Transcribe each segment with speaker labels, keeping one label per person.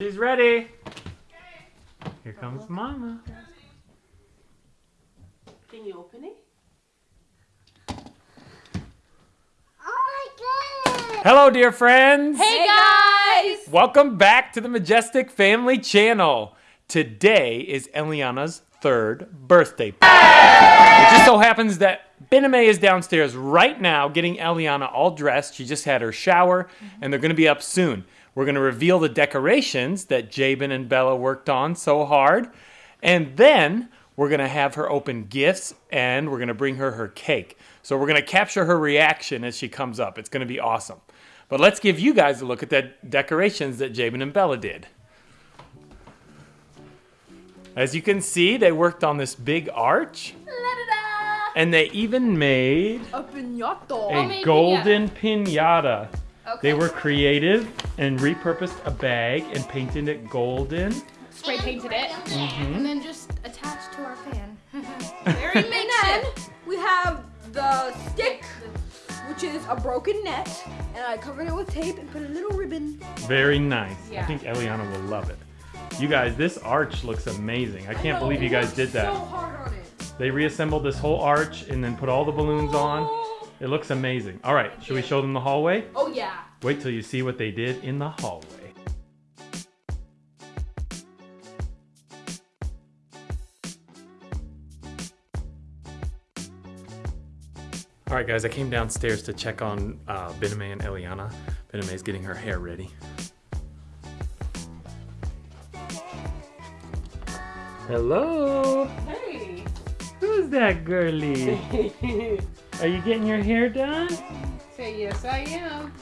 Speaker 1: She's ready. Here comes Mama.
Speaker 2: Can you open it?
Speaker 3: Oh my goodness!
Speaker 1: Hello, dear friends.
Speaker 2: Hey guys!
Speaker 1: Welcome back to the Majestic Family Channel. Today is Eliana's third birthday. It just so happens that Bename is downstairs right now getting Eliana all dressed. She just had her shower and they're going to be up soon. We're going to reveal the decorations that Jabin and Bella worked on so hard. And then we're going to have her open gifts and we're going to bring her her cake. So we're going to capture her reaction as she comes up. It's going to be awesome. But let's give you guys a look at the decorations that Jabin and Bella did. As you can see, they worked on this big arch. And they even made
Speaker 2: A piñata.
Speaker 1: a
Speaker 2: made
Speaker 1: golden pinata.
Speaker 2: Okay.
Speaker 1: They were creative and repurposed a bag and painted it golden.
Speaker 4: spray painted it,
Speaker 1: Mhm.
Speaker 4: and then just attached to our fan.
Speaker 2: Very
Speaker 4: and then we have the stick, which is a broken net, and I covered it with tape and put a little ribbon.
Speaker 1: Very nice. I think Eliana will love it. You guys, this arch looks amazing. I can't
Speaker 4: know,
Speaker 1: believe you guys did that.
Speaker 4: So hard on it.
Speaker 1: They reassembled this whole arch and then put all the balloons on. It looks amazing. All right, should we show them the hallway?
Speaker 4: Oh yeah.
Speaker 1: Wait till you see what they did in the hallway. All right, guys, I came downstairs to check on uh, Bename and Eliana. Bename is getting her hair ready. Hello.
Speaker 2: Hey.
Speaker 1: Who's that girly? Are you getting your hair done?
Speaker 2: Say yes, I am.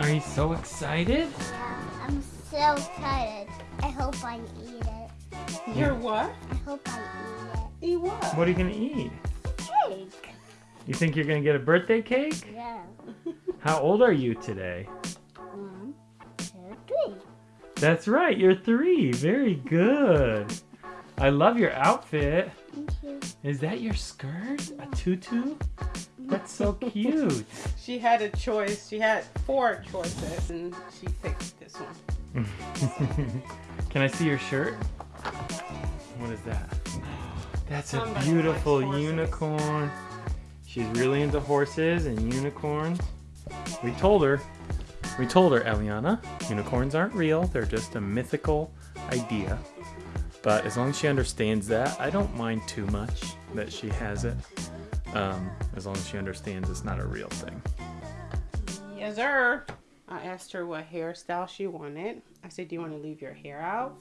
Speaker 1: Are you so excited?
Speaker 3: Yeah, I'm so excited. I hope I eat it.
Speaker 2: You're what?
Speaker 3: I hope I
Speaker 2: Eat it. Eat what?
Speaker 1: What are you gonna eat?
Speaker 3: eat. Cake.
Speaker 1: You think you're gonna get a birthday cake?
Speaker 3: Yeah.
Speaker 1: How old are you today?
Speaker 3: One, two, three.
Speaker 1: That's right, you're three. Very good. I love your outfit. Is that your skirt? A tutu? That's so cute.
Speaker 2: She had a choice. She had four choices, and she picked this one.
Speaker 1: Can I see your shirt? What is that? That's a beautiful unicorn. She's really into horses and unicorns. We told her, we told her, Eliana, unicorns aren't real. They're just a mythical idea. But as long as she understands that, I don't mind too much that she has it. Um, as long as she understands it's not a real thing.
Speaker 2: Yes, sir. I asked her what hairstyle she wanted. I said, "Do you want to leave your hair out?"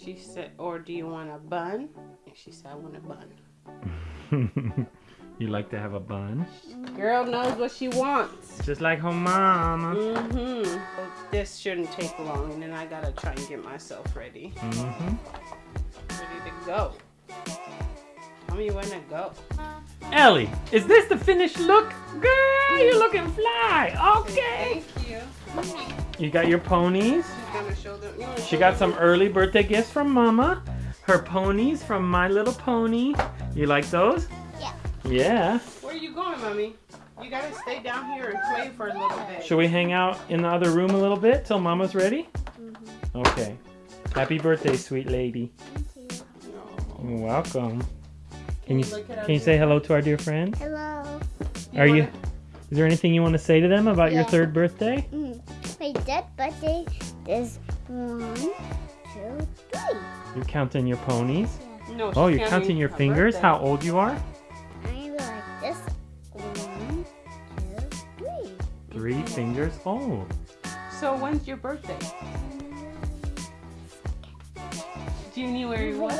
Speaker 2: She said, "Or do you want a bun?" And she said, "I want a bun."
Speaker 1: you like to have a bun?
Speaker 2: Girl knows what she wants.
Speaker 1: Just like her mama.
Speaker 2: Mm-hmm. This shouldn't take long, and then I gotta try and get myself ready.
Speaker 1: Mm-hmm.
Speaker 2: Ready to go. Tell me when to go.
Speaker 1: Ellie, is this the finished look? Girl, you're looking fly. Okay.
Speaker 2: Thank you.
Speaker 1: You got your ponies.
Speaker 2: She's gonna show them. You
Speaker 1: She got
Speaker 2: them?
Speaker 1: some early birthday gifts from Mama. Her ponies from My Little Pony. You like those?
Speaker 3: Yeah.
Speaker 1: Yeah.
Speaker 2: Where are you going, mommy? You gotta stay down here and play for a little bit.
Speaker 1: Should we hang out in the other room a little bit till Mama's ready? Mm-hmm. Okay. Happy birthday, sweet lady.
Speaker 3: Thank you.
Speaker 1: You're welcome. Can you
Speaker 2: Look at our
Speaker 1: can you say hello to our dear friends?
Speaker 3: Hello.
Speaker 1: Are you?
Speaker 2: wanna-
Speaker 1: Is there anything you want to say to them about your third birthday?
Speaker 3: Mm. My dead birthday is one, two, three.
Speaker 1: You're counting your ponies.
Speaker 2: No,
Speaker 1: Oh, you're counting your fingers.
Speaker 2: birthday.
Speaker 1: How old you are?
Speaker 3: I'm like this. One, two, three.
Speaker 1: Three fingers old.
Speaker 2: So when's your birthday? January what?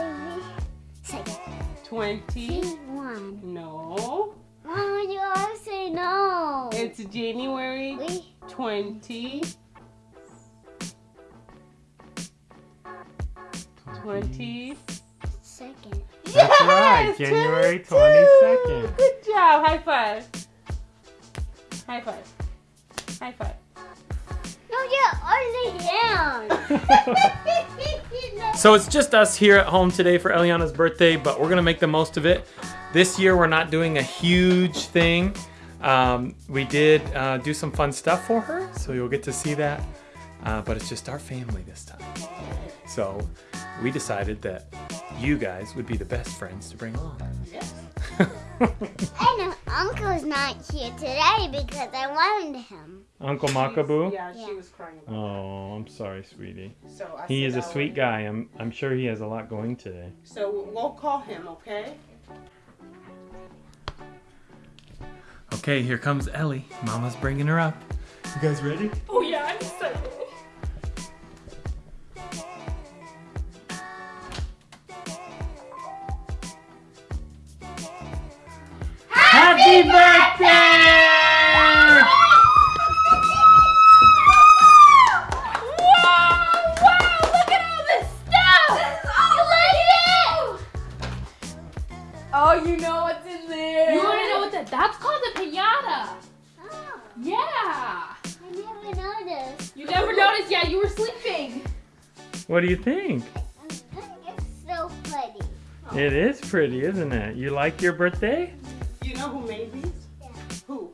Speaker 3: Baby. Second.
Speaker 2: Twenty?
Speaker 3: One.
Speaker 2: No.
Speaker 3: Why would you always say no?
Speaker 2: It's January
Speaker 3: we
Speaker 2: twenty. Twenty.
Speaker 3: second.
Speaker 1: That's right, January
Speaker 2: 22.
Speaker 1: 22nd.
Speaker 2: Good job. High five. High five. High five.
Speaker 3: No, you're only down.
Speaker 1: So it's just us here at home today for Eliana's birthday, but we're gonna make the most of it. This year we're not doing a huge thing. Um, we did uh, do some fun stuff for her, so you'll get to see that. uh, but it's just our family this time. So we decided that you guys would be the best friends to bring along.
Speaker 2: Yes.
Speaker 3: And Uncle's not here today because I wanted him.
Speaker 1: Uncle Makabu?
Speaker 2: Yeah,
Speaker 3: Yeah.
Speaker 2: she was crying. About
Speaker 1: Oh, I'm sorry, sweetie.
Speaker 2: So I
Speaker 1: He is a sweet
Speaker 2: would-
Speaker 1: guy. I'm I'm sure he has a lot going today.
Speaker 2: So we'll call him, okay?
Speaker 1: Okay, here comes Ellie. Mama's bringing her up. You guys ready?
Speaker 4: Oh yeah, I'm excited. All look Oh, you know what's in there.
Speaker 5: You want to know what that? That's called a pinata.
Speaker 3: Oh,
Speaker 5: Yeah.
Speaker 3: I never noticed.
Speaker 5: You never noticed? Yeah, you were sleeping.
Speaker 1: What do you think?
Speaker 3: I think it's so pretty.
Speaker 1: It is pretty, isn't it? You like your birthday?
Speaker 2: You know who made these?
Speaker 3: Yeah.
Speaker 2: Who?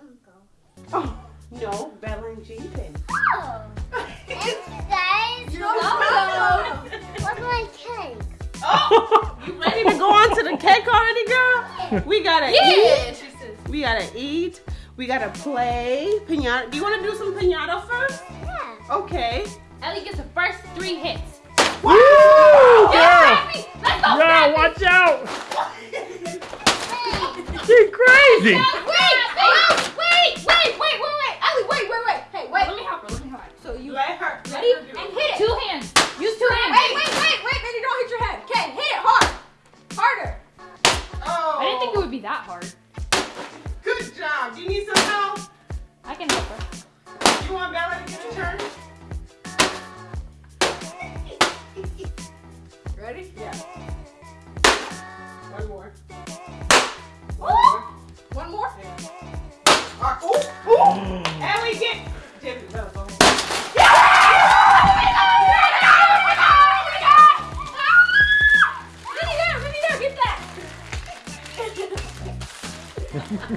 Speaker 3: Uncle.
Speaker 2: Oh, no, Bella and Jeepin.
Speaker 3: Oh, thank you guys.
Speaker 4: You're welcome.
Speaker 3: What's my cake?
Speaker 2: Oh, you ready to go on to the cake already, girl? We gotta eat.
Speaker 4: Yeah, she.
Speaker 2: We gotta eat. We gotta play pinata. Do you want to do some pinata first?
Speaker 3: Yeah.
Speaker 2: Okay.
Speaker 5: Ellie gets the first three hits.
Speaker 1: Woo!
Speaker 5: Yeah,
Speaker 1: Yeah!
Speaker 5: Let's go,
Speaker 1: Yeah,
Speaker 5: Rafi.
Speaker 1: watch out! She's crazy!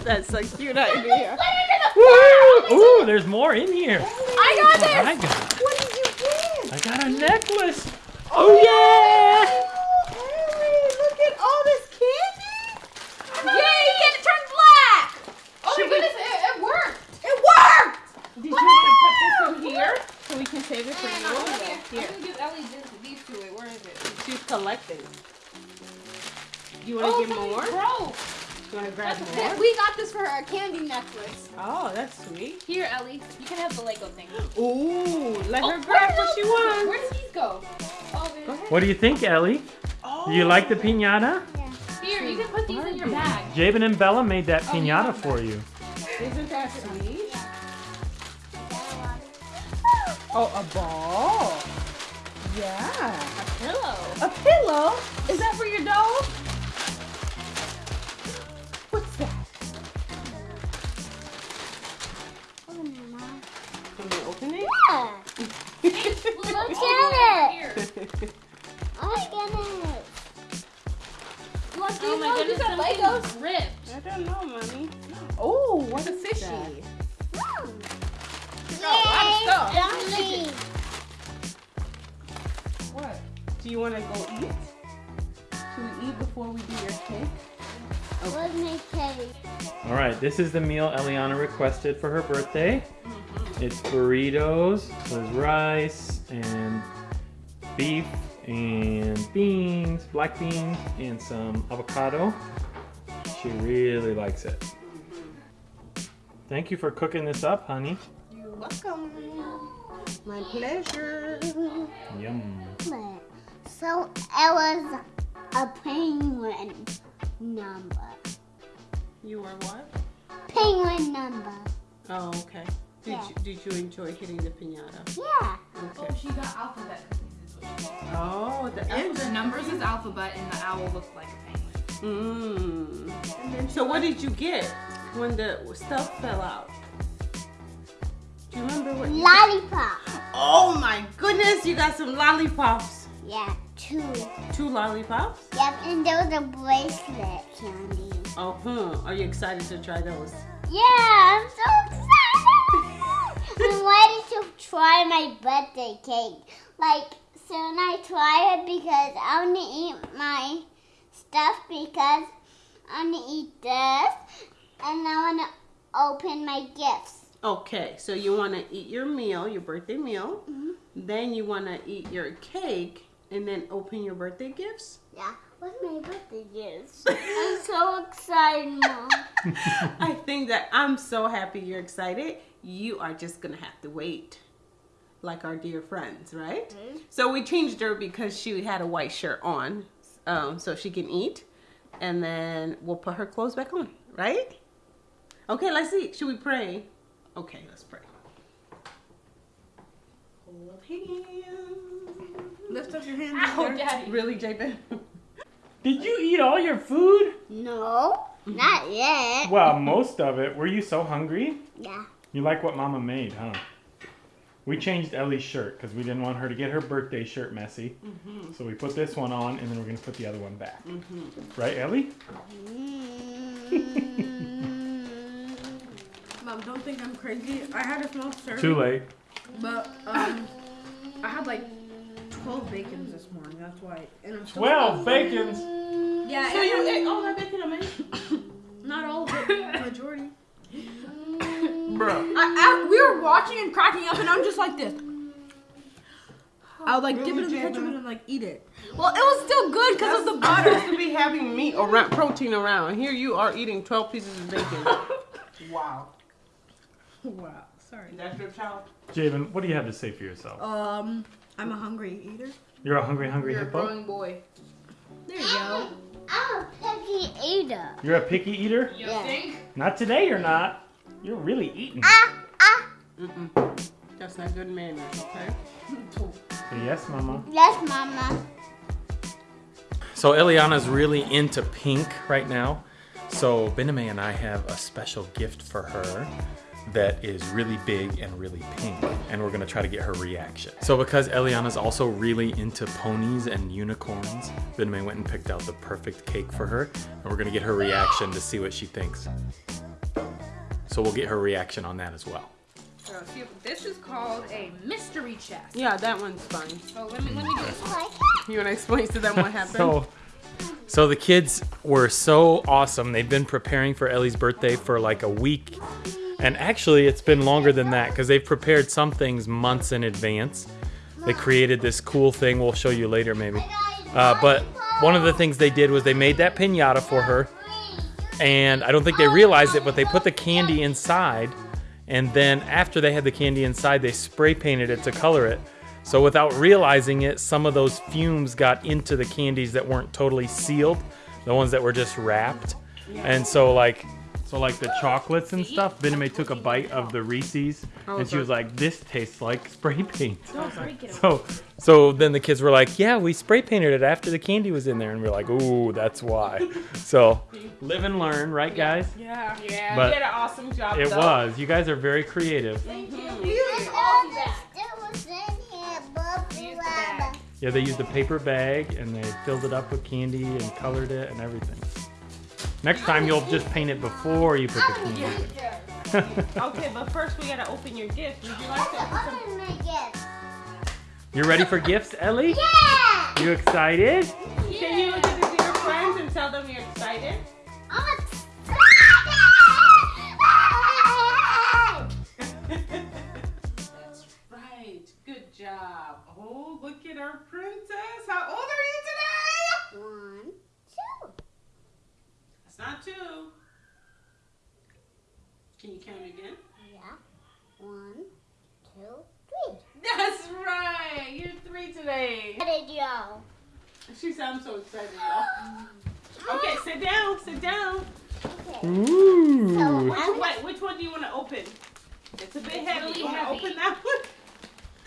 Speaker 2: That's a cute idea.
Speaker 1: Woo! Ooh, there's more in here.
Speaker 4: I got this.
Speaker 1: I got,
Speaker 4: What did you get?
Speaker 1: I got a necklace. Oh yeah!
Speaker 2: What
Speaker 1: do you think, Ellie?
Speaker 2: Oh.
Speaker 1: Do you like the oh. pinata?
Speaker 5: Here, you can put these in your bag.
Speaker 1: Jabin and Bella made that
Speaker 5: Oh, you
Speaker 1: pinata for you.
Speaker 2: Isn't that sweet? Oh, a ball. Yeah.
Speaker 5: A pillow.
Speaker 2: A pillow? Is that for your
Speaker 1: this is the meal Eliana requested for her birthday. It's burritos, there's rice and beef and beans, black beans, and some avocado. She really likes it. Thank you for cooking this up, honey.
Speaker 2: You're welcome. My pleasure.
Speaker 1: Yum.
Speaker 3: So it was a penguin number.
Speaker 2: You were what?
Speaker 3: Penguin number.
Speaker 2: Oh, okay. Did
Speaker 3: Yeah.
Speaker 2: you did you enjoy hitting the pinata?
Speaker 3: Yeah.
Speaker 2: Okay.
Speaker 5: Oh, she got alphabet cookies. Is what she got.
Speaker 2: Oh, the
Speaker 5: The numbers is alphabet, and the owl looks like a penguin.
Speaker 2: Mmm. So what did you get when the stuff fell out? Do you remember what?
Speaker 3: Lollipop.
Speaker 2: Oh my goodness! You got some lollipops.
Speaker 3: Yeah, two.
Speaker 2: Two lollipops.
Speaker 3: Yep, and there was a bracelet candy.
Speaker 2: Oh, hmm. Are you excited to try those?
Speaker 3: Yeah, I'm so excited. I'm ready to try my birthday cake. Like, soon I try it because I want to eat my stuff because I want to eat this and I want to open my gifts.
Speaker 2: Okay, so you want to eat your meal, your birthday meal. Then you want to eat your cake and then open your birthday gifts.
Speaker 3: Yeah, what's my birthday gifts? I'm so excited, Mom.
Speaker 2: I think that I'm so happy you're excited. You are just gonna have to wait, like our dear friends, right? So we changed her because she had a white shirt on, um, so she can eat, and then we'll put her clothes back on, right? Okay, let's see. Should we pray? Okay, let's pray. Hold hands.
Speaker 4: Lift up your hands.
Speaker 5: Oh. Daddy.
Speaker 2: Really, Jabin?
Speaker 1: Did you eat all your food?
Speaker 3: No, not yet.
Speaker 1: Well, most of it. Were you so hungry?
Speaker 3: Yeah.
Speaker 1: You like what Mama made, huh? We changed Ellie's shirt because we didn't want her to get her birthday shirt messy. Mm-hmm. So we put this one on, and then we're gonna put the other one back. Mm-hmm. Right, Ellie? Mm.
Speaker 4: Mom, don't think I'm crazy. I had a small serving.
Speaker 1: Too late.
Speaker 4: But um, I had like 12 bacons this morning. That's why. And I'm still
Speaker 1: Twelve bacons.
Speaker 4: Yeah,
Speaker 2: So you
Speaker 4: I'm-
Speaker 2: ate all that bacon, man?
Speaker 4: not all of it, majority.
Speaker 2: Bro.
Speaker 4: I, I, we were watching and cracking up, and I'm just like this. I would like dip it in the ketchup and like eat it. Well, it was still good because of the
Speaker 2: I'm
Speaker 4: butter.
Speaker 2: supposed to be having meat around, protein around. Here you are eating 12 pieces of bacon. wow.
Speaker 4: wow, sorry.
Speaker 2: That's your child?
Speaker 1: Jabin, what do you have to say for yourself?
Speaker 4: Um, I'm a hungry eater.
Speaker 1: You're a hungry, hungry
Speaker 5: You're a
Speaker 1: hippo.
Speaker 5: growing boy.
Speaker 4: There you go.
Speaker 3: I'm a picky eater.
Speaker 1: You're a picky eater.
Speaker 5: You
Speaker 3: Yeah.
Speaker 5: think?
Speaker 1: Not today. You're not. You're really eating.
Speaker 3: Ah, ah.
Speaker 2: Mm-mm. That's not good manners, okay?
Speaker 1: Say yes, Mama.
Speaker 3: Yes, Mama.
Speaker 1: So Eliana's really into pink right now. So Bename and I have a special gift for her that is really big and really pink. And we're gonna try to get her reaction. So because Eliana's also really into ponies and unicorns, Bename went and picked out the perfect cake for her. And we're gonna get her reaction to see what she thinks. So we'll get her reaction on that as well.
Speaker 5: So see, this is called a mystery chest.
Speaker 2: Yeah, that one's fine.
Speaker 5: So let me let me do this.
Speaker 2: You want to explain to them what happened?
Speaker 1: So, so the kids were so awesome. They've been preparing for Ellie's birthday for like a week. And actually, it's been longer than that because they've prepared some things months in advance. They created this cool thing we'll show you later, maybe. Uh, but one of the things they did was they made that pinata for her. And I don't think they realized it, but they put the candy inside. And then after they had the candy inside, they spray painted it to color it. So without realizing it, some of those fumes got into the candies that weren't totally sealed, the ones that were just wrapped. And so like so like the chocolates and stuff, Bename took a bite of the Reese's oh, and she was like, This tastes like spray paint. So so then the kids were like, Yeah, we spray painted it after the candy was in there and we are like, Ooh, that's why. So live and learn, right guys?
Speaker 4: Yeah.
Speaker 2: yeah,
Speaker 1: but
Speaker 2: you did an awesome job.
Speaker 1: It
Speaker 2: though.
Speaker 1: was. You guys are very creative.
Speaker 3: There's all that was in here, Bubba.
Speaker 5: Use the bag.
Speaker 1: Yeah, they used a paper bag and they filled it up with candy and colored it and everything. Next time you'll just paint it before you put the candy in.
Speaker 2: Okay, but first we gotta open your gift. Would you like to open
Speaker 3: my gift.
Speaker 1: you ready for gifts, Ellie?
Speaker 3: Yeah!
Speaker 1: You excited?
Speaker 2: Can you look at the dear friends and tell them you're excited?
Speaker 3: I'm excited!
Speaker 2: That's right. Good job. Oh, look at our princess. How old are you today?
Speaker 3: One, two.
Speaker 2: That's not two. Can you count again?
Speaker 3: Yeah. One, two, three.
Speaker 2: That's right. You're three today.
Speaker 3: How did y'all?
Speaker 2: She sounds so excited, y'all. Okay, sit down. Sit down.
Speaker 3: Okay.
Speaker 1: Ooh.
Speaker 3: So,
Speaker 2: Which,
Speaker 3: I'm
Speaker 2: wait, which one do you want to open? It's a bit heavy.
Speaker 5: really
Speaker 2: you want to open that one?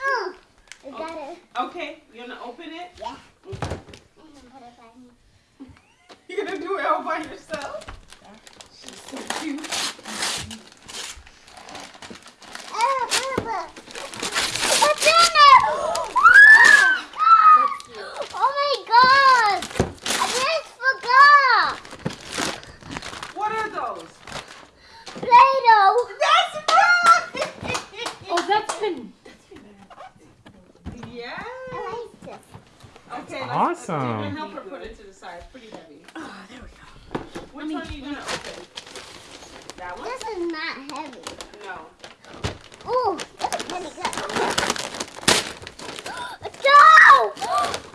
Speaker 3: Oh, I got oh, it.
Speaker 2: Okay. You want to open it?
Speaker 3: Yeah.
Speaker 2: Okay.
Speaker 3: I can put it back in.
Speaker 2: You're gonna yourself? She's so cute.
Speaker 3: Oh, Bubba. What's in it? Oh my god! I just forgot!
Speaker 2: What are those?
Speaker 3: Play-Doh!
Speaker 2: That's right!
Speaker 5: Oh, that's
Speaker 2: let's-
Speaker 1: Awesome.
Speaker 2: Even help her put it to the side. It's pretty heavy.
Speaker 4: Oh, there we go.
Speaker 2: Which one are you gonna open? That one?
Speaker 3: This is not heavy.
Speaker 2: No.
Speaker 3: Ooh, this is heavy. Go!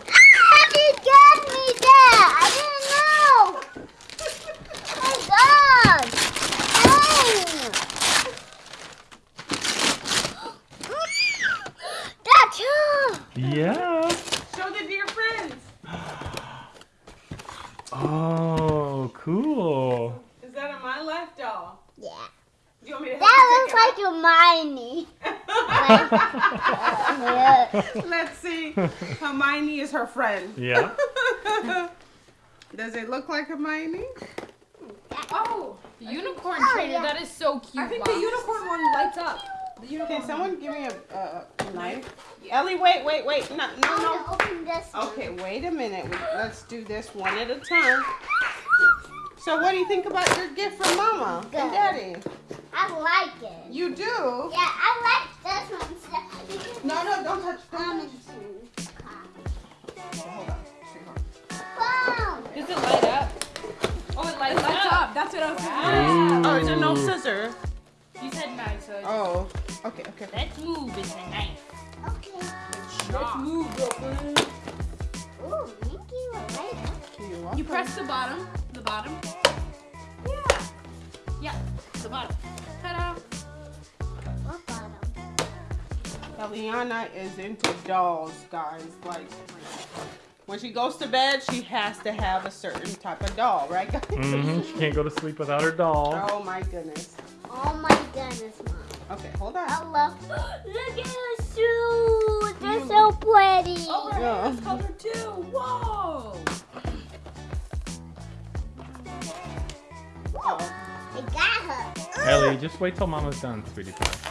Speaker 3: How did you get me there? I didn't know. Oh my God! Dang. That's all.
Speaker 1: Yeah.
Speaker 2: Show the dear friends.
Speaker 1: Oh, cool.
Speaker 2: Is that a My Life doll?
Speaker 3: Yeah.
Speaker 2: Do you want me to help
Speaker 3: That
Speaker 2: you
Speaker 3: looks like
Speaker 2: take
Speaker 3: Hermione.
Speaker 2: Let's see. Hermione is her friend.
Speaker 1: Yeah.
Speaker 2: Does it look like Hermione?
Speaker 5: Oh, the unicorn
Speaker 3: Oh,
Speaker 5: trainer.
Speaker 3: yeah.
Speaker 5: That is so cute.
Speaker 4: I think
Speaker 5: Bob.
Speaker 4: the unicorn one lights up. The unicorn.
Speaker 2: Can someone give me a, a, a knife? Ellie, wait, wait, wait. No, no, no.
Speaker 3: open this one.
Speaker 2: Okay, wait a minute. Let's do this one at a time. So, what do you think about your gift from Mama
Speaker 3: Good.
Speaker 2: and Daddy?
Speaker 3: I like it.
Speaker 2: You do?
Speaker 3: Yeah, I like this one. So
Speaker 2: No, no, don't touch. Don't touch. Hold on.
Speaker 5: Does it light up? Oh, it lights,
Speaker 4: It lights
Speaker 5: up.
Speaker 4: up. That's what I was thinking.
Speaker 2: Oh, is there no scissor?
Speaker 5: You said knife, so
Speaker 2: Oh, okay, okay.
Speaker 5: let's move. It's a knife.
Speaker 3: Okay.
Speaker 4: Let's move, girlfriend.
Speaker 3: Ooh, thank you. I like it.
Speaker 2: You're
Speaker 5: You press the bottom. The bottom.
Speaker 3: Yeah.
Speaker 5: Yeah, the bottom.
Speaker 2: Eliana is into dolls, guys. Like, when she goes to bed, she has to have a certain type of doll, right, guys?
Speaker 1: hmm She can't go to sleep without her doll.
Speaker 2: Oh my goodness.
Speaker 3: Oh my goodness, mom.
Speaker 2: Okay, hold on.
Speaker 3: I love. Look at her shoes. They're so pretty.
Speaker 4: Oh, her
Speaker 2: Yeah.
Speaker 4: hair is too. Whoa.
Speaker 2: Oh,
Speaker 3: I got her.
Speaker 1: Ellie, just wait till Mama's done, sweetie pie.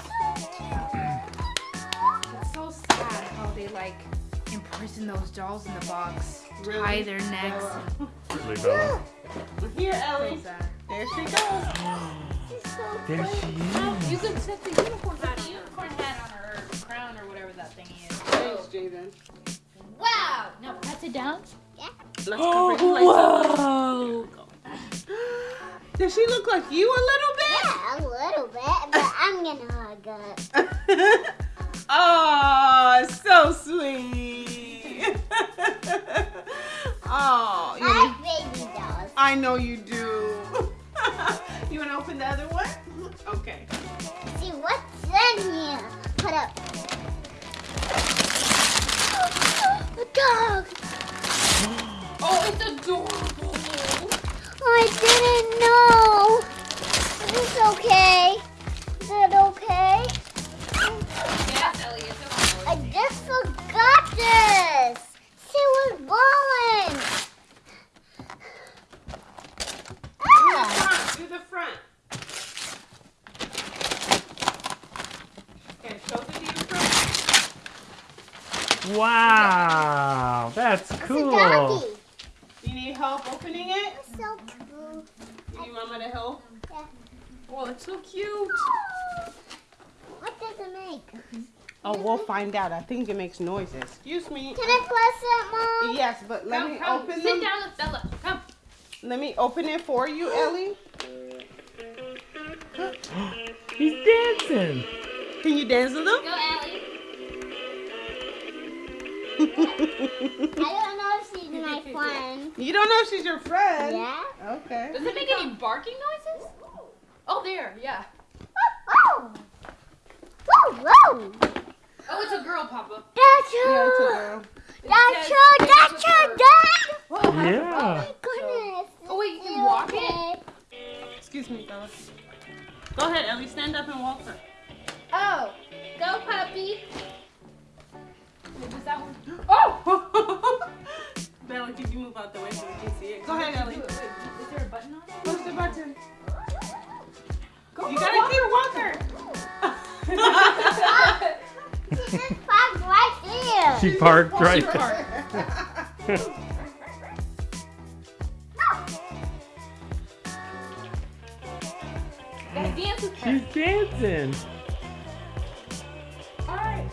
Speaker 5: Like imprison those dolls in the box,
Speaker 2: Really?
Speaker 5: tie their necks.
Speaker 1: Really, Bella.
Speaker 2: here,
Speaker 5: So
Speaker 2: Ellie. There she goes.
Speaker 3: She's so
Speaker 1: There
Speaker 3: pretty.
Speaker 1: she is.
Speaker 5: You could set the unicorn hat, unicorn hat on her crown or whatever that thing is.
Speaker 2: Thanks, Jaden.
Speaker 5: Wow! Now press it down. Yeah.
Speaker 2: Let's cover you like oh,
Speaker 5: Whoa!
Speaker 2: Does she look like you a little bit?
Speaker 3: Yeah, a little bit, but I'm gonna hug her.
Speaker 2: oh, so oh,
Speaker 3: I
Speaker 2: you,
Speaker 3: like baby dolls.
Speaker 2: I know you do. you want to open the other one? Okay.
Speaker 3: See what's in here. Put up. A dog.
Speaker 5: Oh, it's adorable!
Speaker 3: Oh, I didn't know. It's okay.
Speaker 5: Oh,
Speaker 2: we'll find out. I think it makes noises. Excuse me.
Speaker 3: Can I press it, Mom?
Speaker 2: Yes, but let
Speaker 5: come,
Speaker 2: me
Speaker 5: come,
Speaker 2: open
Speaker 5: sit
Speaker 2: them.
Speaker 5: down with Bella. Come.
Speaker 2: Let me open it for you, Ellie.
Speaker 1: He's dancing.
Speaker 2: Can you dance with them?
Speaker 5: Go, Ellie.
Speaker 3: I don't know if she's my friend.
Speaker 2: You don't know if she's your friend.
Speaker 3: Yeah?
Speaker 2: Okay.
Speaker 5: Does it make any barking noises? Oh, there, yeah.
Speaker 3: Oh! oh. Whoa, whoa!
Speaker 5: Oh, it's a girl, Papa.
Speaker 3: That's
Speaker 2: Yeah, it's a
Speaker 3: her!
Speaker 2: girl.
Speaker 3: That's
Speaker 5: says
Speaker 3: her!
Speaker 5: thanks
Speaker 3: That's
Speaker 5: to
Speaker 3: her,
Speaker 5: her.
Speaker 3: Dad!
Speaker 5: Whoa, how-
Speaker 3: Oh
Speaker 1: Yeah.
Speaker 3: my goodness!
Speaker 5: Oh, wait, you can
Speaker 3: it
Speaker 5: walk it?
Speaker 2: Excuse me, Bella. Go ahead, Ellie. Stand up and walk her.
Speaker 5: Oh, go, puppy. Wait, was that one? Oh!
Speaker 2: Bella, can you move out the way so we can see it? Go ahead, Ellie.
Speaker 5: Wait, wait, is there a button on it?
Speaker 2: Push the button.
Speaker 5: Go,
Speaker 2: You gotta
Speaker 5: walk
Speaker 2: keep
Speaker 5: her, ah! Walk.
Speaker 3: She parked right there!
Speaker 1: She parked right there.
Speaker 5: dance.
Speaker 1: She's dancing.
Speaker 5: Alright.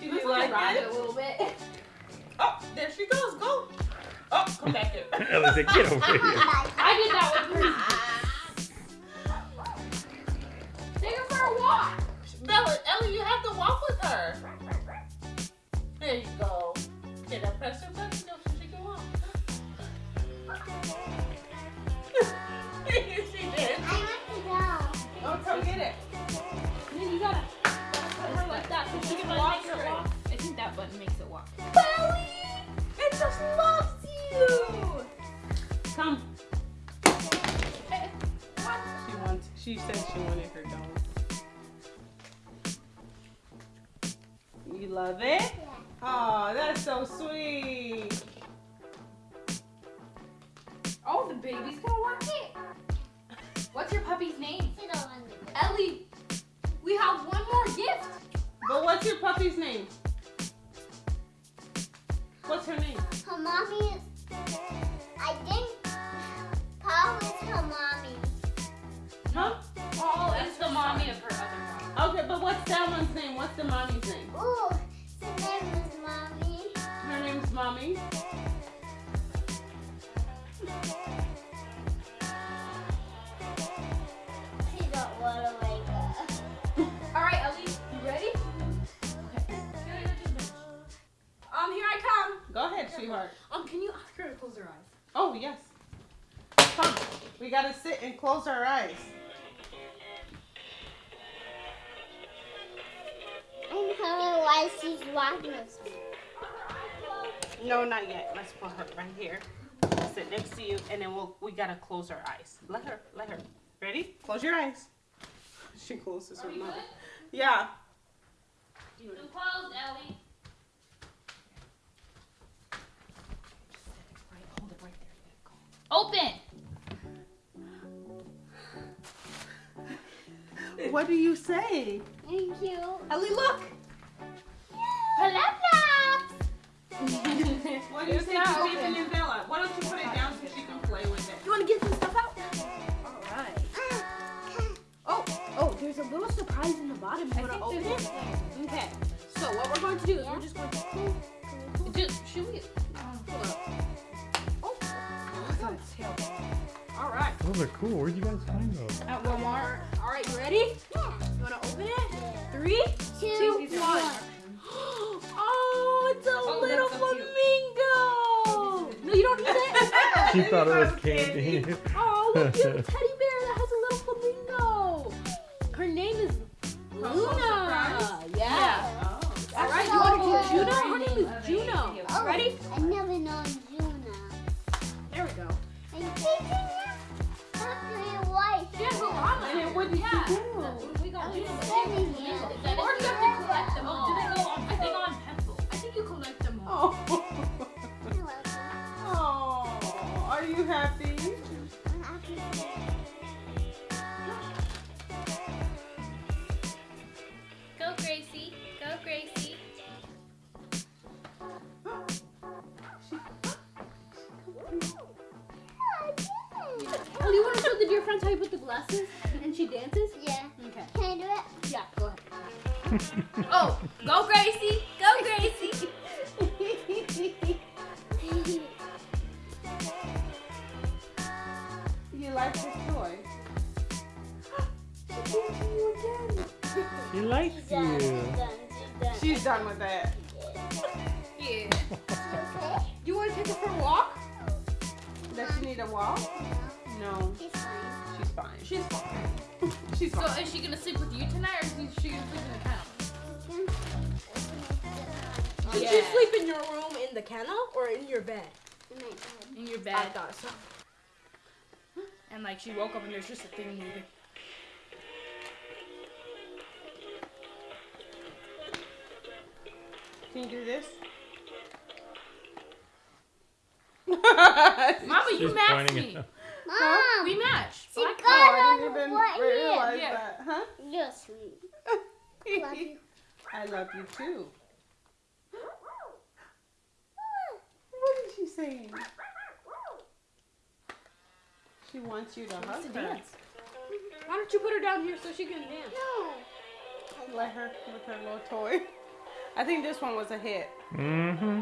Speaker 2: She looks like
Speaker 4: Ride
Speaker 2: it?
Speaker 4: it a little bit.
Speaker 2: Oh, there she goes. Go. Oh, come back here.
Speaker 1: Ellie said, get over here.
Speaker 4: I did that one first.
Speaker 2: She said she wanted her dog. You love it? Oh, that's so sweet.
Speaker 5: Oh, the baby's gonna walk it. What's your puppy's name?
Speaker 3: You don't want to go.
Speaker 4: Ellie, we have one more gift.
Speaker 2: But what's your puppy's name? What's her name?
Speaker 3: Her mommy is. I think Paul is her mommy.
Speaker 2: Huh?
Speaker 5: Oh, it's the mommy of her other dog.
Speaker 2: Okay, but what's that one's name? What's the mommy's name?
Speaker 3: Ooh, her name is mommy.
Speaker 2: Her name's Mommy.
Speaker 3: She don't want to wake up.
Speaker 4: All right, Ellie, you ready? Okay. Um, here I come.
Speaker 2: Go ahead, sweetheart.
Speaker 4: Um, can you ask her to close her eyes?
Speaker 2: Oh, yes. Come. We gotta sit and close our eyes.
Speaker 3: And her why she's walking with.
Speaker 2: No, not yet. Let's put her right here. Sit next to you, and then we'll we gotta close our eyes. Let her, let her. Ready? Close your eyes. She closes her mouth. Yeah.
Speaker 5: You closed, Ellie.
Speaker 2: Hold it right
Speaker 5: Open.
Speaker 2: What do you say?
Speaker 3: Thank you.
Speaker 4: Ellie, look.
Speaker 3: Flap-flaps.
Speaker 2: What do you
Speaker 4: It's
Speaker 2: say
Speaker 4: not
Speaker 2: to
Speaker 4: open.
Speaker 2: Nathan and Bella? Why don't you put it down so she can play with it?
Speaker 4: You want to get some stuff out? All right. Oh, oh, there's a little surprise in the bottom. You want to open it? Okay. So what we're going to do is we're just going to close.
Speaker 5: Just should we?
Speaker 4: Hold up. Oh, I got its tail. All right.
Speaker 1: Those are cool. Where'd you guys find those?
Speaker 4: At Walmart. All right, you ready?
Speaker 3: Yeah.
Speaker 4: You want to open it? Three,
Speaker 3: Two,
Speaker 4: two,
Speaker 3: one.
Speaker 4: one. Oh, it's a
Speaker 5: Oh,
Speaker 4: little
Speaker 5: that's so
Speaker 4: flamingo. No, you don't need it.
Speaker 1: She thought it was
Speaker 2: was candy.
Speaker 1: candy.
Speaker 4: Oh, look, you have a teddy bear that has a little flamingo. Her name is Luna.
Speaker 2: Oh,
Speaker 3: are you
Speaker 2: happy?
Speaker 5: Go Gracie. Go Gracie.
Speaker 4: Do you want to show the dear friends how you put the glasses and she dances?
Speaker 5: Oh, go Gracie. Go Gracie.
Speaker 2: You like this toy?
Speaker 1: She likes
Speaker 3: She's done.
Speaker 1: you.
Speaker 3: She's done. She's done.
Speaker 2: She's done with that.
Speaker 5: Yeah.
Speaker 3: okay?
Speaker 4: You want to take her for a walk?
Speaker 2: Does she need a walk? No.
Speaker 3: She's fine.
Speaker 2: She's fine. She's fine. She's
Speaker 5: So is she gonna sleep with you tonight, or is she gonna sleep in the kennel? Mm-hmm.
Speaker 4: Did
Speaker 5: Yeah.
Speaker 4: you sleep in your room in the kennel or in your bed?
Speaker 3: In my bed.
Speaker 5: In your bed.
Speaker 4: I thought so.
Speaker 5: and like she woke up and there's just a thing moving.
Speaker 2: Can you do this?
Speaker 5: Mama, you
Speaker 1: She's
Speaker 5: matched me.
Speaker 1: At
Speaker 3: Mom!
Speaker 5: We matched.
Speaker 3: She
Speaker 5: Black-
Speaker 3: got
Speaker 2: Oh, I didn't even
Speaker 3: what
Speaker 2: realize
Speaker 5: Yeah.
Speaker 2: that, huh?
Speaker 3: You're sweet. Love you.
Speaker 2: I love you too. What is she saying? She wants you to hug
Speaker 5: to
Speaker 2: her.
Speaker 5: dance.
Speaker 4: Why don't you put her down here so she can dance?
Speaker 3: No.
Speaker 2: Let her with her little toy. I think this one was a hit.
Speaker 1: Mm-hmm.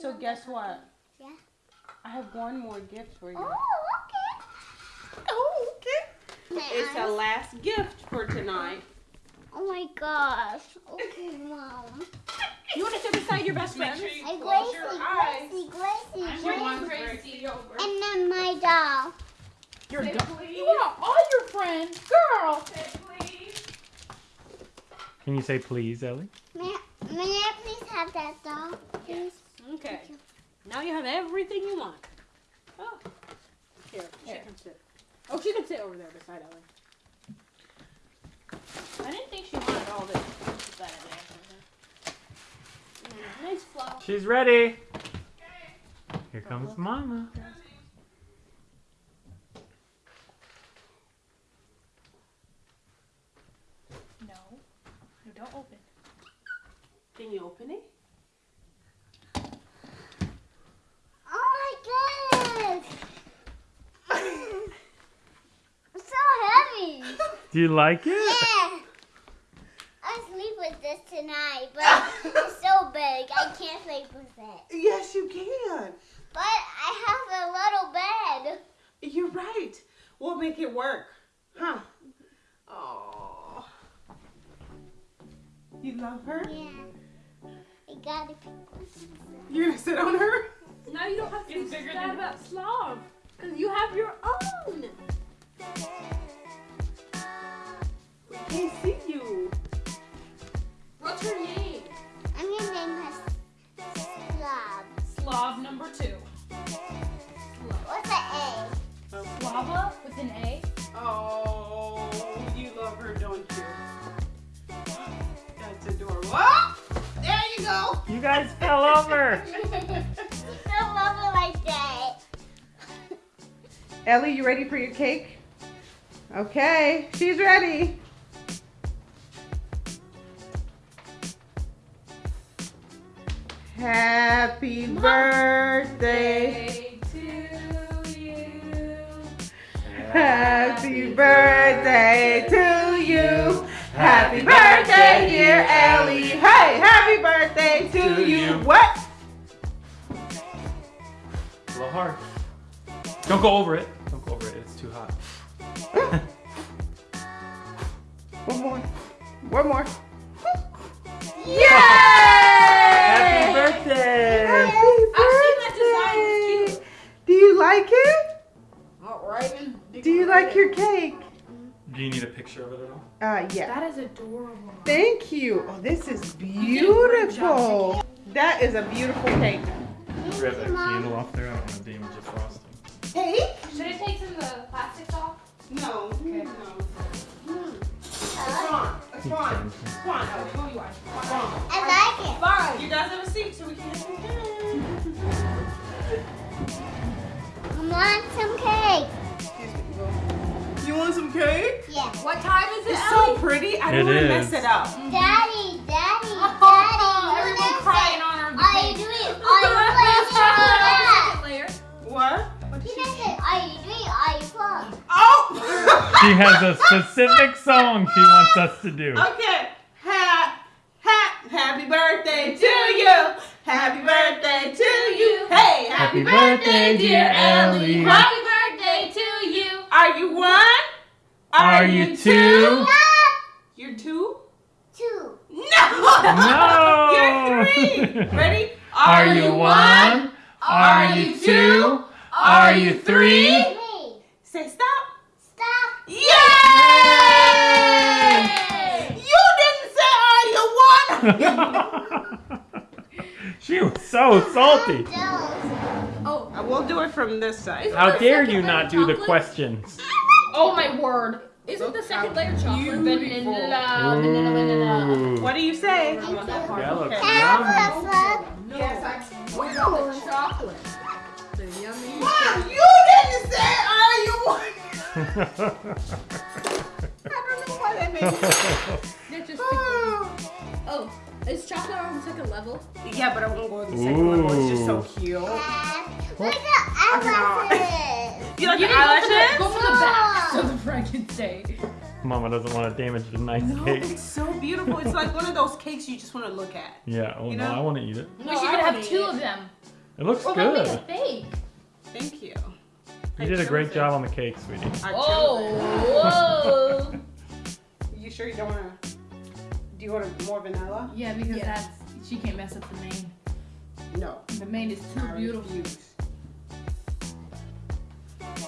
Speaker 2: So guess what?
Speaker 3: Yeah.
Speaker 2: I have one more gift for you.
Speaker 3: Oh, okay.
Speaker 2: Oh, okay.
Speaker 3: May
Speaker 2: It's
Speaker 3: I?
Speaker 2: a last gift for tonight.
Speaker 3: Oh my gosh. Okay, mom.
Speaker 4: You want to sit beside your best friend?
Speaker 2: Make sure you
Speaker 3: Hey,
Speaker 2: close your
Speaker 3: Gracie,
Speaker 2: eyes.
Speaker 3: Gracie, Gracie, Gracie.
Speaker 2: Gracie.
Speaker 3: And then my doll.
Speaker 4: Your
Speaker 2: Say
Speaker 4: dog.
Speaker 2: please.
Speaker 4: You want all your friends, girl.
Speaker 2: Say please.
Speaker 1: Can you say please, Ellie?
Speaker 3: May, may I please have that doll, please?
Speaker 4: Okay. Now you have everything you want. Oh. Here, she
Speaker 2: Here.
Speaker 4: can sit. Oh, she can sit over there beside Ellie. I didn't think she wanted all this beside Ellie. Mm, nice flower.
Speaker 1: She's ready. Here comes Mama.
Speaker 5: No. No, don't open.
Speaker 2: Can you open it?
Speaker 3: Oh my goodness! it's so heavy.
Speaker 1: Do you like it?
Speaker 2: There you go.
Speaker 1: You guys fell over.
Speaker 3: She's so lovely like that.
Speaker 2: Ellie, you ready for your cake? Okay, she's ready. Happy birthday.
Speaker 5: to you.
Speaker 2: Happy birthday to you. Happy birthday, dear Ellie. Hey, happy birthday to,
Speaker 1: To
Speaker 2: you.
Speaker 1: you.
Speaker 2: What?
Speaker 1: A little hard. Don't go over it. Don't go over it. It's too hot.
Speaker 2: One more. One more. Yay!
Speaker 1: Happy birthday!
Speaker 2: Happy
Speaker 4: I've seen that design. It's
Speaker 2: birthday. Do you like it?
Speaker 4: All right.
Speaker 2: Do you like your cake?
Speaker 1: Do you need a picture of it at all?
Speaker 2: Uh, yeah.
Speaker 5: That is adorable.
Speaker 2: Thank you. Oh, this is
Speaker 5: did a great job
Speaker 2: beautiful. That is a beautiful cake.
Speaker 1: Grab that candle off there. I don't want to damage the frosting.
Speaker 2: Cake?
Speaker 5: Should I take some of the plastics off?
Speaker 2: No.
Speaker 5: Okay.
Speaker 2: No. It's fine. It's fine. It's fine. Ellie.
Speaker 5: Oh, you are.
Speaker 2: It's fine.
Speaker 3: I like it.
Speaker 2: Fine. You guys have a seat so we can have some cake.
Speaker 3: I want some cake.
Speaker 2: Excuse me. Go. You want some cake?
Speaker 3: Yeah.
Speaker 5: What time is it,
Speaker 2: It's
Speaker 5: Ellie?
Speaker 2: so pretty. I
Speaker 1: It
Speaker 2: don't want to mess it up.
Speaker 3: Daddy, Daddy, Daddy.
Speaker 5: Everyone
Speaker 3: you
Speaker 5: crying on her.
Speaker 3: Are you doing? Are you playing?
Speaker 5: Second layer.
Speaker 2: What?
Speaker 3: He said, "Are you doing? Are you playing?"
Speaker 2: Oh!
Speaker 1: She has a specific song she wants us to do.
Speaker 2: Okay. Ha, ha, happy birthday to you. Happy birthday to you. Hey, happy,
Speaker 1: Happy birthday, dear Ellie.
Speaker 5: Happy birthday to you.
Speaker 2: Are you one?
Speaker 1: Are you two?
Speaker 2: You're two?
Speaker 3: Two.
Speaker 2: No!
Speaker 1: No!
Speaker 2: You're three. Ready?
Speaker 1: Are you one? Are you two? Are you three?
Speaker 3: Three.
Speaker 2: Say stop.
Speaker 3: Stop.
Speaker 2: Yay! You didn't say are you one?
Speaker 1: she was so salty.
Speaker 3: Uh, I'm jealous.
Speaker 2: I will do it from this side.
Speaker 1: How dare you not do the
Speaker 4: chocolate?
Speaker 1: questions?
Speaker 4: Oh my word. Isn't the second layer chocolate?
Speaker 2: beautiful.
Speaker 4: Vanilla, vanilla, vanilla.
Speaker 2: What do you say?
Speaker 3: Thank you.
Speaker 1: That looks
Speaker 2: Okay.
Speaker 1: Yummy.
Speaker 3: have a flip?
Speaker 2: Yes, I.
Speaker 4: What about the chocolate? The yummy.
Speaker 2: Mom, you didn't say are you one? I don't know why that made me.
Speaker 4: They're. Oh, is chocolate on the second level?
Speaker 2: Yeah, but I won't go to the second level. It's just so cute.
Speaker 3: Look at eyelashes.
Speaker 2: You like
Speaker 4: You
Speaker 2: the
Speaker 4: didn't go for the, go for the back so the front can stay.
Speaker 1: Mama doesn't want to damage the nice
Speaker 2: No,
Speaker 1: cake.
Speaker 2: it's so beautiful. It's like one of those cakes you just want to look at.
Speaker 1: Yeah. Oh
Speaker 2: You
Speaker 1: no. I want to eat it.
Speaker 5: We
Speaker 2: No,
Speaker 5: should
Speaker 2: I
Speaker 5: have two
Speaker 2: eat
Speaker 5: of. Them.
Speaker 1: It looks
Speaker 5: Or maybe
Speaker 1: good.
Speaker 5: it's fake.
Speaker 2: Thank you. I
Speaker 1: You did a great
Speaker 2: it.
Speaker 1: job on the cake, sweetie.
Speaker 2: I
Speaker 5: Oh, whoa.
Speaker 2: You sure you don't want to? Do you want more vanilla?
Speaker 5: yeah, because
Speaker 2: Yeah.
Speaker 5: that's she can't mess up the main.
Speaker 2: No.
Speaker 5: The main is too
Speaker 2: I
Speaker 5: beautiful.
Speaker 2: refuse.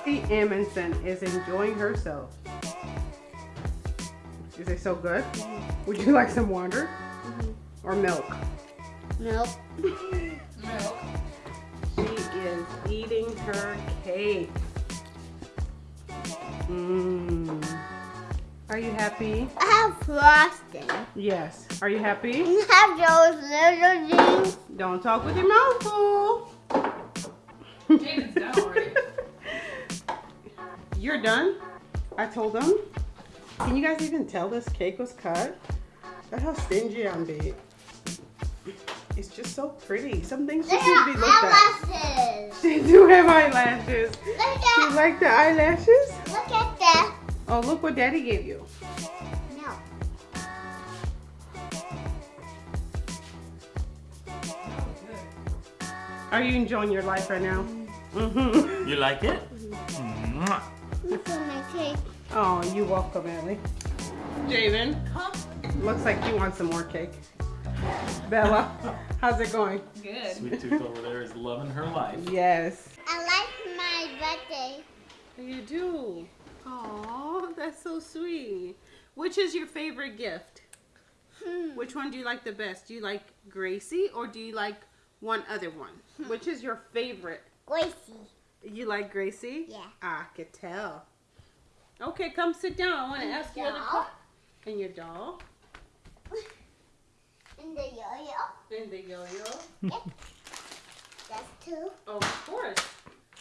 Speaker 2: Kate Amundsen is enjoying herself. Is it so good? Would you like some water mm-hmm. or milk?
Speaker 3: Milk.
Speaker 5: Milk.
Speaker 2: She is eating her cake. Mmm. Are you happy?
Speaker 3: I have frosting.
Speaker 2: Yes. Are you happy?
Speaker 3: I have those little things.
Speaker 2: Don't talk with your mouth full.
Speaker 5: Jaden's done already.
Speaker 2: You're done? I told them. Can you guys even tell this cake was cut? That's how stingy I'm being. It's just so pretty. Some things
Speaker 3: They
Speaker 2: just need to be
Speaker 3: have
Speaker 2: looked at.
Speaker 3: eyelashes.
Speaker 2: They do have eyelashes.
Speaker 3: Look
Speaker 2: You like the eyelashes?
Speaker 3: look at that.
Speaker 2: Oh, look what Daddy gave you.
Speaker 3: No.
Speaker 2: Are you enjoying your life right now? Mm-hmm.
Speaker 1: You like it? Mwah.
Speaker 3: Look at my cake.
Speaker 2: Oh, you're welcome, Ellie. Jabin,
Speaker 5: Huh?
Speaker 2: looks like you want some more cake. Bella, how's it going?
Speaker 5: Good.
Speaker 1: Sweet Tooth over there is loving her life.
Speaker 2: Yes.
Speaker 3: I like my birthday.
Speaker 2: You do. Oh, that's so sweet. Which is your favorite gift?
Speaker 3: Hmm.
Speaker 2: Which one do you like the best? Do you like Gracie or do you like one other one? Which is your favorite?
Speaker 3: Gracie.
Speaker 2: You like Gracie?
Speaker 3: Yeah.
Speaker 2: I could tell. Okay, come sit down. I want to ask you questions. And your doll?
Speaker 3: And the yo-yo.
Speaker 2: And the yo-yo?
Speaker 3: That's two.
Speaker 2: Oh, of course.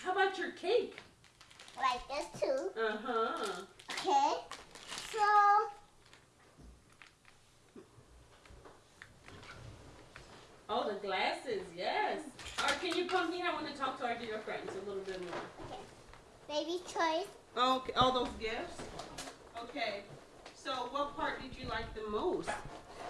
Speaker 2: How about your cake?
Speaker 3: Like this too.
Speaker 2: Uh-huh.
Speaker 3: Okay. So
Speaker 2: Oh, the glasses, yes. All right, can you come here? I want to talk to our dear friends a little bit more. Okay.
Speaker 3: baby choice.
Speaker 2: Okay, all those gifts? Okay. So what part did you like the most?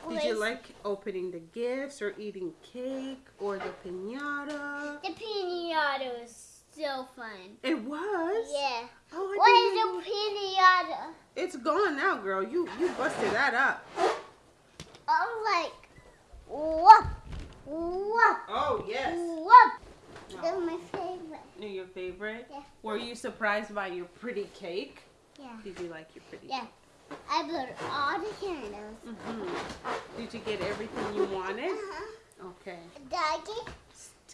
Speaker 2: Did you like opening the gifts or eating cake or the pinata?
Speaker 3: the pinata was so fun.
Speaker 2: It was?
Speaker 3: Yeah.
Speaker 2: Oh,
Speaker 3: What is a pinata?
Speaker 2: It's gone now, girl. You you busted that up.
Speaker 3: I'm like, whoop, whoop,
Speaker 2: Oh, yes.
Speaker 3: whoop. They're my favorite.
Speaker 2: Your favorite?
Speaker 3: Yeah.
Speaker 2: Were you surprised by your pretty cake?
Speaker 3: Yeah.
Speaker 2: Did you like your pretty
Speaker 3: Yeah. I put all the candles.
Speaker 2: hmm Did you get everything you wanted?
Speaker 3: Uh-huh.
Speaker 2: Okay.
Speaker 3: Doggy,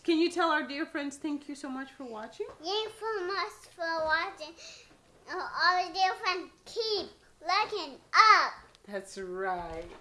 Speaker 2: Can you tell our dear friends thank you so much for watching?
Speaker 3: thank you so much for watching. Uh, all the dear friends, keep looking up.
Speaker 2: That's right.